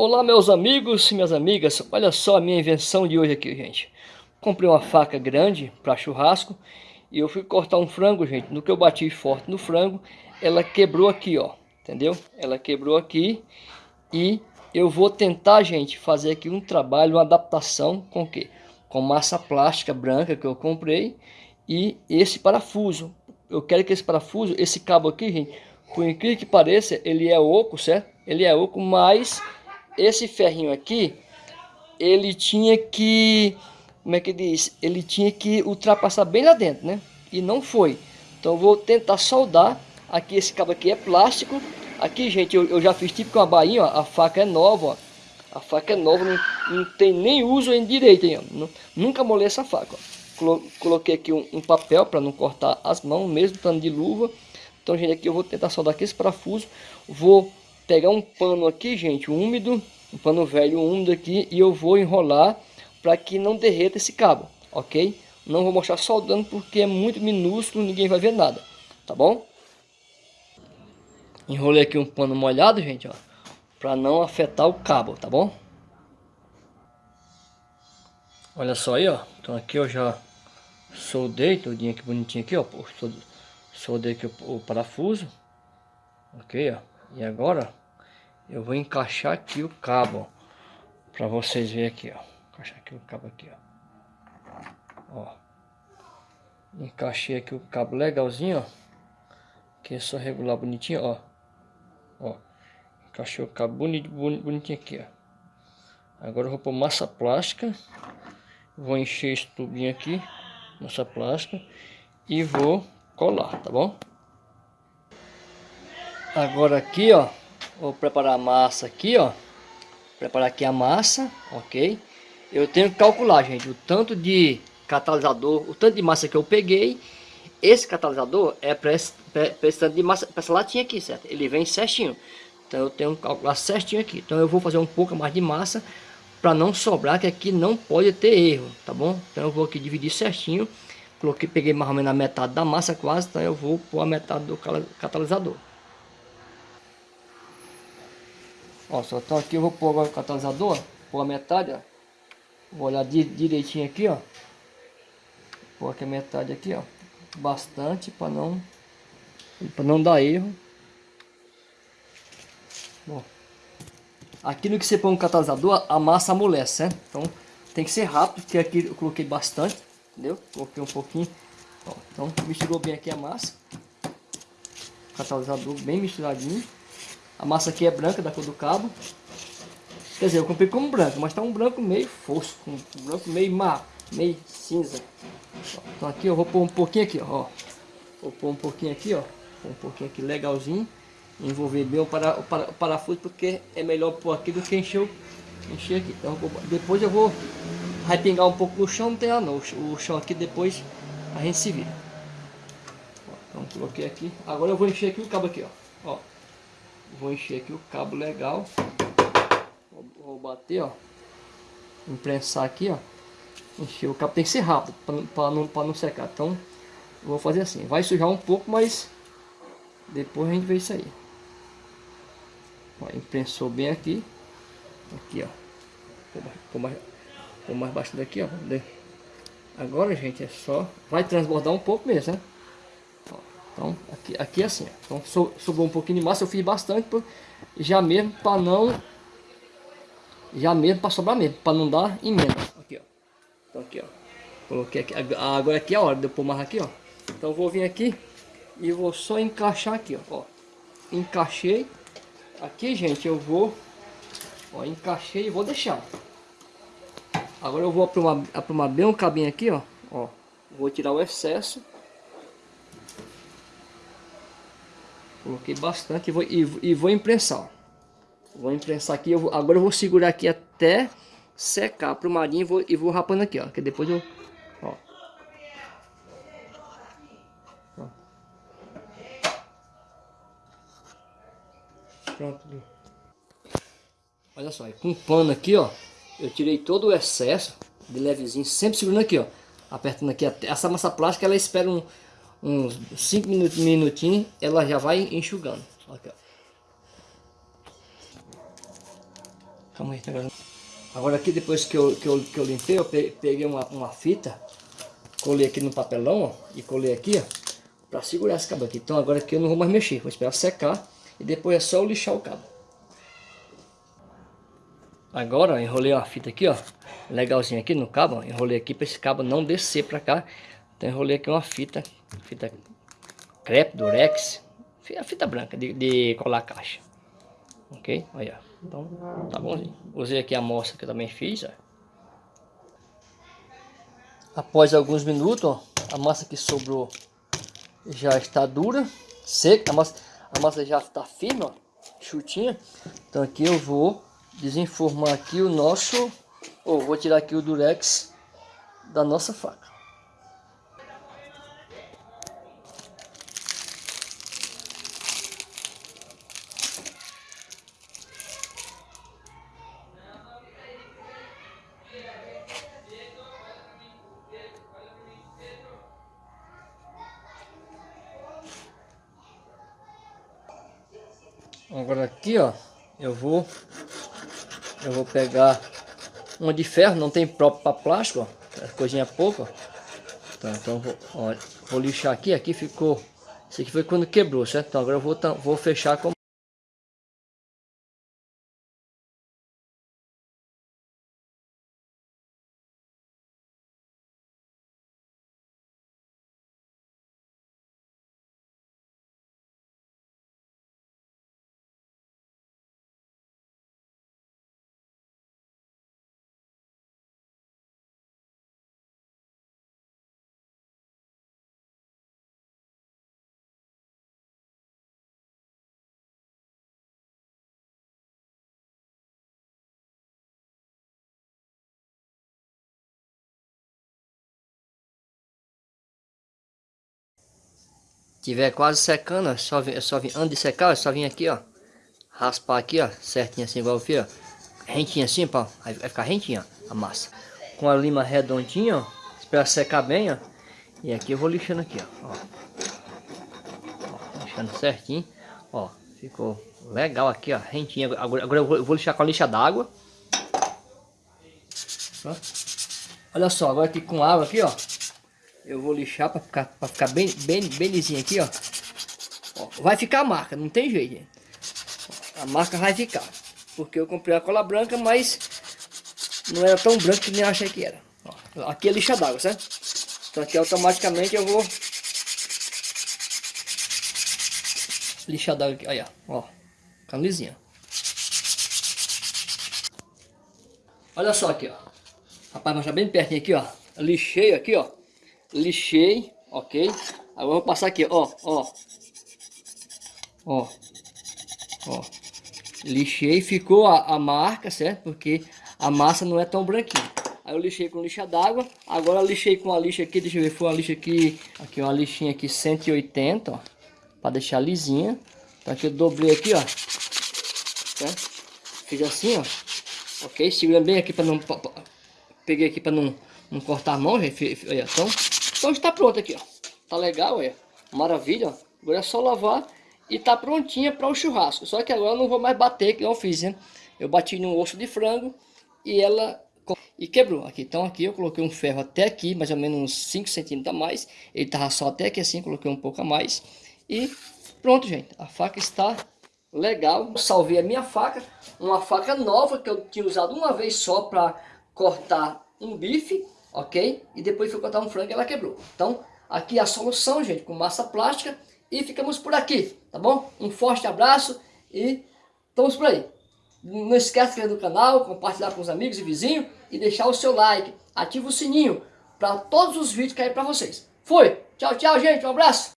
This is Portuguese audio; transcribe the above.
Olá meus amigos e minhas amigas, olha só a minha invenção de hoje aqui, gente. Comprei uma faca grande para churrasco e eu fui cortar um frango, gente. No que eu bati forte no frango, ela quebrou aqui, ó. Entendeu? Ela quebrou aqui e eu vou tentar, gente, fazer aqui um trabalho, uma adaptação com o quê? Com massa plástica branca que eu comprei e esse parafuso. Eu quero que esse parafuso, esse cabo aqui, gente, por incrível que pareça, ele é oco, certo? Ele é oco, mas esse ferrinho aqui, ele tinha que, como é que diz? Ele tinha que ultrapassar bem lá dentro, né? E não foi. Então vou tentar soldar. Aqui esse cabo aqui é plástico. Aqui, gente, eu, eu já fiz tipo com a bainha, ó, a faca é nova, ó. A faca é nova, não, não tem nem uso em direito, hein, Nunca molhei essa faca, ó. Coloquei aqui um, um papel para não cortar as mãos, mesmo tanto de luva. Então, gente, aqui eu vou tentar soldar aqui esse parafuso. Vou pegar um pano aqui, gente, úmido, um pano velho úmido aqui, e eu vou enrolar para que não derreta esse cabo, ok? Não vou mostrar soldando porque é muito minúsculo, ninguém vai ver nada, tá bom? Enrolei aqui um pano molhado, gente, ó, para não afetar o cabo, tá bom? Olha só aí, ó, então aqui eu já soldei tudinho aqui bonitinho aqui, ó, soldei aqui o, o parafuso, ok, ó. E agora eu vou encaixar aqui o cabo, para vocês verem aqui, ó. Encaixar aqui o cabo aqui, ó. Ó. Encaixei aqui o cabo legalzinho, ó. Que é só regular bonitinho, ó. Ó. Encaixei o cabo bonito, bonitinho aqui, ó. Agora eu vou pôr massa plástica. Vou encher esse tubinho aqui, massa plástica. E vou colar, tá bom? Agora aqui, ó. Vou preparar a massa aqui, ó. Preparar aqui a massa, ok? Eu tenho que calcular, gente, o tanto de catalisador, o tanto de massa que eu peguei. Esse catalisador é para esse, tanto de massa, para essa latinha aqui, certo? Ele vem certinho. Então eu tenho que calcular certinho aqui. Então eu vou fazer um pouco mais de massa para não sobrar, que aqui não pode ter erro, tá bom? Então eu vou aqui dividir certinho. Coloquei, peguei mais ou menos a metade da massa quase, então eu vou pôr a metade do catalisador. Ó, só então aqui eu vou pôr agora o catalisador, pôr a metade, ó. Vou olhar di direitinho aqui, ó. Pôr aqui a metade aqui, ó. Bastante para não para não dar erro. Bom. Aqui no que você põe um catalisador, a massa amolece, né? Então tem que ser rápido, porque aqui eu coloquei bastante, entendeu? Coloquei um pouquinho. Ó, então misturou bem aqui a massa. Catalisador bem misturadinho. A massa aqui é branca, da cor do cabo. Quer dizer, eu comprei como branco, mas tá um branco meio fosco, um branco meio mar, meio cinza. Então aqui eu vou pôr um pouquinho aqui, ó. Vou pôr um pouquinho aqui, ó. Pôr um pouquinho aqui legalzinho. Envolver bem o, para, o, para, o parafuso, porque é melhor pôr aqui do que encher, o, encher aqui. Então depois eu vou pingar um pouco no chão, não tem lá não. O, chão aqui depois a gente se vira. Então coloquei aqui. Agora eu vou encher aqui o cabo aqui, ó. ó. Vou encher aqui o cabo legal. Vou, vou bater, ó. Imprensar aqui, ó. Encher o cabo. Tem que ser rápido para não, não secar. Então, vou fazer assim. Vai sujar um pouco, mas depois a gente vê isso aí. Ó, imprensou bem aqui. Aqui, ó. Pôr mais, pôr mais baixo daqui, ó. Agora, gente, é só... Vai transbordar um pouco mesmo, né? Então, aqui, aqui é assim. Então, so, sobrou um pouquinho de massa. Eu fiz bastante, já mesmo para não... Já mesmo para sobrar mesmo, para não dar emenda. Aqui, ó. Então, aqui, ó. Coloquei aqui. Agora aqui é a hora de eu pôr mais aqui, ó. Então, vou vir aqui e vou só encaixar aqui, ó. ó. Encaixei. Aqui, gente, eu vou... Ó, encaixei e vou deixar. Agora eu vou aprumar, aprumar bem o cabinho aqui, ó. Ó. Vou tirar o excesso. Coloquei bastante e vou, e, e vou imprensar. Vou imprensar aqui. Eu agora eu vou segurar aqui até secar pro marinho e vou, e vou rapando aqui, ó. Que depois eu... Ó. Pronto. Olha só, com um pano aqui, ó. Eu tirei todo o excesso de levezinho, sempre segurando aqui, ó. Apertando aqui. Essa massa plástica, ela espera um uns 5 minutinhos, ela já vai enxugando. Aqui, Calma aí, agora. Aqui, depois que eu, que eu, que eu limpei, eu peguei uma, uma fita, colei aqui no papelão, ó, e colei aqui, ó, pra segurar esse cabo aqui. Então agora aqui eu não vou mais mexer, vou esperar secar, e depois é só eu lixar o cabo. Agora, ó, enrolei a fita aqui, ó, legalzinho aqui no cabo, ó, enrolei aqui para esse cabo não descer para cá. Então enrolei aqui uma fita, fita crepe, durex, a fita branca de, de colar caixa. Ok? Olha, então tá bonzinho. Usei aqui a amostra que eu também fiz, ó. Após alguns minutos, ó, a massa que sobrou já está dura, seca, a massa, a massa já está firme, ó, chutinha. Então aqui eu vou desenformar aqui o nosso, ou vou tirar aqui o durex da nossa faca. Agora aqui, ó, eu vou eu vou pegar uma de ferro, não tem próprio para plástico, ó, é coisinha pouca. Tá, então vou, ó, vou lixar aqui, aqui ficou, isso aqui foi quando quebrou, certo? Então agora eu vou, vou fechar com tiver quase secando, é só, é só vir, antes de secar, é só vir aqui, ó. Raspar aqui, ó, certinho assim, igual eu fiz, ó. Rentinho assim, pô, vai ficar rentinho, ó, a massa. Com a lima redondinha, ó, esperar secar bem, ó. E aqui eu vou lixando aqui, ó. ó. ó lixando certinho, ó. Ficou legal aqui, ó, rentinho. Agora, agora eu, vou, eu vou lixar com a lixa d'água. Olha só, agora aqui com água aqui, ó eu vou lixar para ficar, pra ficar bem, bem, bem lisinho aqui, ó. ó. Vai ficar a marca, não tem jeito, gente. A marca vai ficar. Porque eu comprei a cola branca, mas não era tão branco que nem eu achei que era. Ó, aqui é lixa d'água, certo? Então aqui automaticamente eu vou lixar d'água aqui, olha, ó, ficando lisinha. Olha só aqui, ó. Rapaz, mas tá bem pertinho aqui, ó. lixei aqui, ó lixei, ok? Agora vou passar aqui, ó, ó. Ó. Ó. Lixei, ficou a, a marca, certo? Porque a massa não é tão branquinha. Aí eu lixei com lixa d'água. Agora lixei com a lixa aqui, deixa eu ver, foi uma lixa aqui, aqui uma lixinha aqui 180, ó. Pra deixar lisinha. Então aqui eu dobrei aqui, ó. Certo? Fiz assim, ó. Ok? Segurando bem aqui pra não... Peguei aqui pra não, não cortar a mão, gente. Olha, então... Então está pronto aqui, ó. Tá legal, é. Maravilha. Agora é só lavar e tá prontinha para o churrasco. Só que agora eu não vou mais bater, que eu fiz, né? Eu bati no osso de frango e ela e quebrou aqui. Então aqui eu coloquei um ferro até aqui, mais ou menos uns 5 centímetros a mais. Ele tava só até aqui assim, coloquei um pouco a mais. E pronto, gente. A faca está legal. Eu salvei a minha faca, uma faca nova que eu tinha usado uma vez só para cortar um bife ok? E depois foi cortar um frango e ela quebrou. Então, aqui é a solução, gente, com massa plástica. E ficamos por aqui, tá bom? Um forte abraço e estamos por aí. Não esquece de inscrever no canal, compartilhar com os amigos e vizinhos e deixar o seu like. Ativa o sininho para todos os vídeos caírem para vocês. Fui! Tchau, tchau, gente. Um abraço!